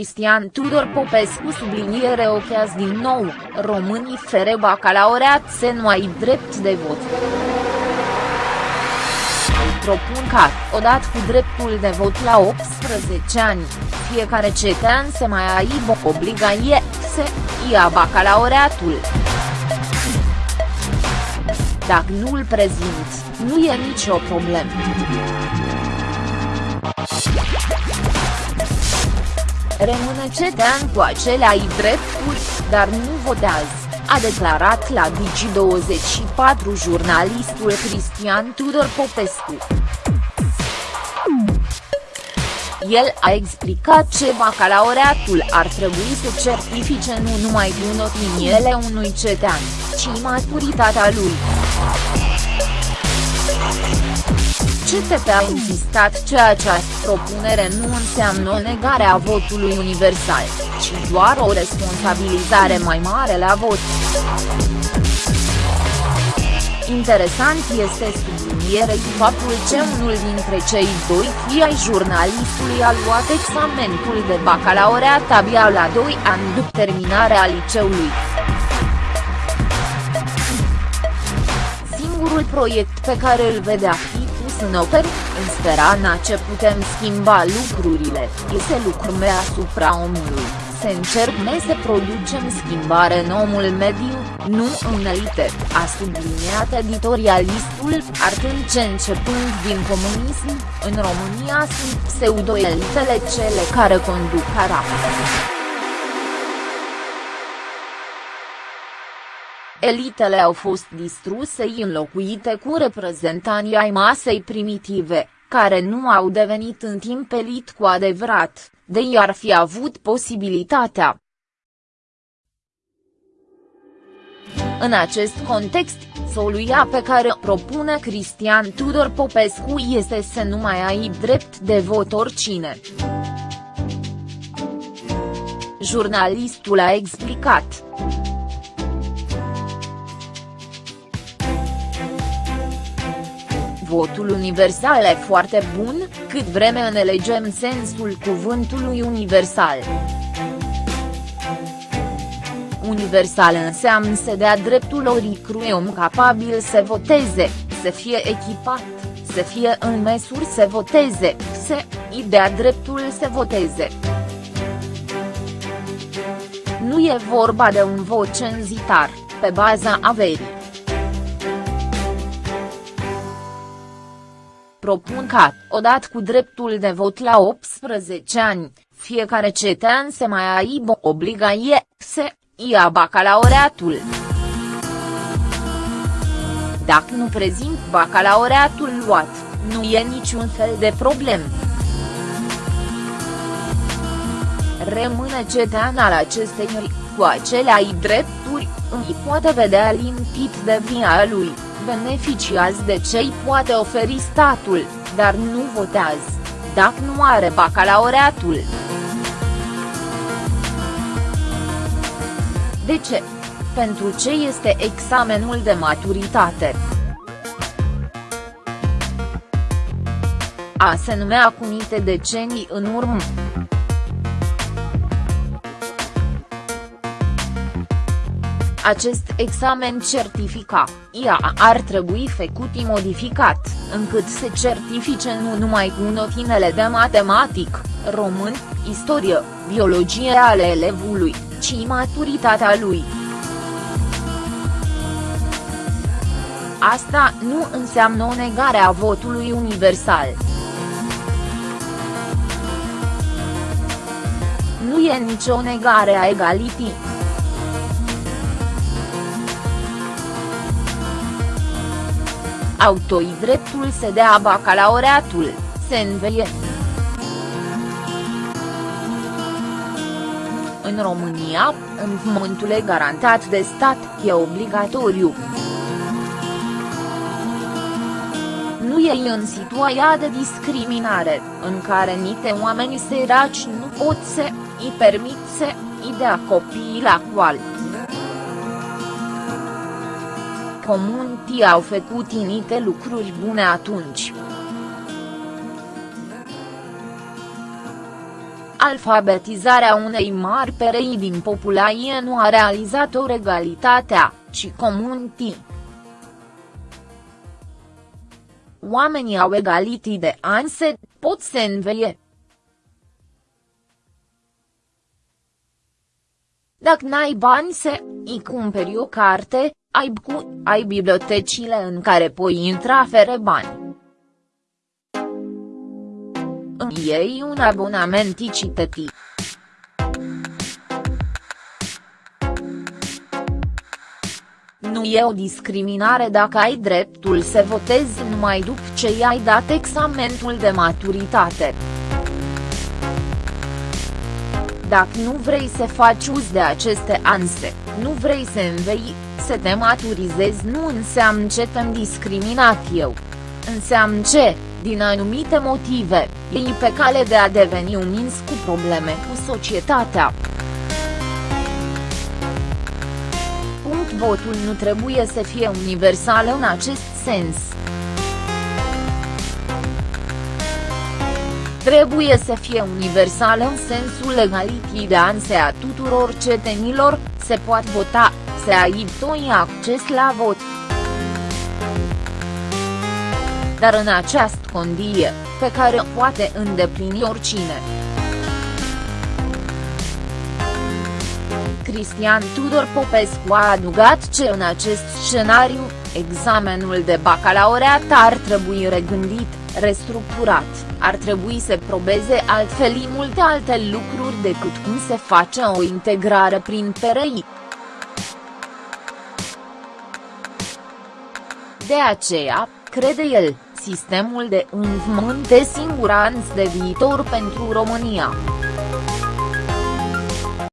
Cristian Tudor Popescu subliniere ochează din nou, românii fere bacalaureat se nu ai drept de vot propun ca, odată cu dreptul de vot la 18 ani, fiecare cetean să mai aibă obligație să ia bacalaureatul. Dacă nu îl prezinți, nu e nicio problemă. Rămâne cetean cu aceleai drepturi, dar nu votează, a declarat la Digi24 jurnalistul Cristian Tudor Popescu. El a explicat ce bacalaureatul ar trebui să certifice nu numai bunătiniele unui cetean, ci maturitatea lui. CTP a insistat că această propunere nu înseamnă o negare a votului universal, ci doar o responsabilizare mai mare la vot. Interesant este sublinierei faptul că unul dintre cei doi fii ai jurnalistului a luat examenul de bacalaureat abia la 2 ani după terminarea liceului. Singurul proiect pe care îl vedea fi pus în oper, în sperana ce putem schimba lucrurile, este lucrurile asupra omului să încercăm să producem schimbare în omul mediu, nu în elite, a subliniat editorialistul, arătând ce începând din comunism, în România sunt pseudo-elitele cele care conduc Arab. Elitele au fost distruse înlocuite cu reprezentanții ai masei primitive, care nu au devenit în timp elit cu adevărat, de ei ar fi avut posibilitatea. În acest context, soluția pe care o propune Cristian Tudor Popescu este să nu mai ai drept de vot oricine. Jurnalistul a explicat. Votul universal e foarte bun, cât vreme înțelegem sensul cuvântului universal. Universal înseamnă să dea dreptul oricrui om capabil să voteze, să fie echipat, să fie în măsuri să voteze, să îi dea dreptul să voteze. Nu e vorba de un vot cenzitar, pe baza averii propun ca, odată cu dreptul de vot la 18 ani, fiecare cetean să mai aibă obligație să ia bacalaureatul. Dacă nu prezint bacalaureatul luat, nu e niciun fel de problem. Rămâne cetean al acestei cu aceleai drepturi, îi poate vedea limpit de via lui beneficiază de ce îi poate oferi statul, dar nu votează, dacă nu are bacalaureatul. De ce? Pentru ce este examenul de maturitate? A se numea cu niște decenii în urmă. Acest examen certifica, IA ar trebui făcut modificat, încât să certifice nu numai cu notinele de matematic, român, istorie, biologie ale elevului, ci maturitatea lui. Asta nu înseamnă o negare a votului universal. Nu e nicio negare a egalității. Autoi dreptul să dea bacalaureatul, se înveie. În România, învățământul e garantat de stat, e obligatoriu. Nu e în situația de discriminare, în care niște oameni săraci nu pot să îi permit să îi dea copiii la școală comuntii au făcut inite lucruri bune atunci. Alfabetizarea unei mari perei din populație nu a realizat o regalitatea, ci comunity. Oamenii au egalitii de anse, pot să înveie. Dacă n-ai bani să îi cumperi o carte, ai cu, ai bibliotecile în care poți intra fere bani. Îmi iei un abonament citeti. Nu e o discriminare dacă ai dreptul să votezi numai după ce i-ai dat examenul de maturitate. Dacă nu vrei să faci uz de aceste anse, nu vrei să învei, să te maturizezi nu înseamnă ce te-am discriminat eu. Înseamnă ce, din anumite motive, ei pe cale de a deveni un ins cu probleme cu societatea. Punct votul nu trebuie să fie universal în acest sens. Trebuie să fie universal în sensul legalității de anse a tuturor cetenilor, se poate vota, să ai toi acces la vot. Dar în această condie, pe care o poate îndeplini oricine. Cristian Tudor Popescu a adugat ce în acest scenariu, examenul de bacalaureat ar trebui regândit, restructurat, ar trebui să probeze altfel multe alte lucruri decât cum se face o integrare prin PRI. De aceea, crede el, sistemul de învățământ de siguranță de viitor pentru România.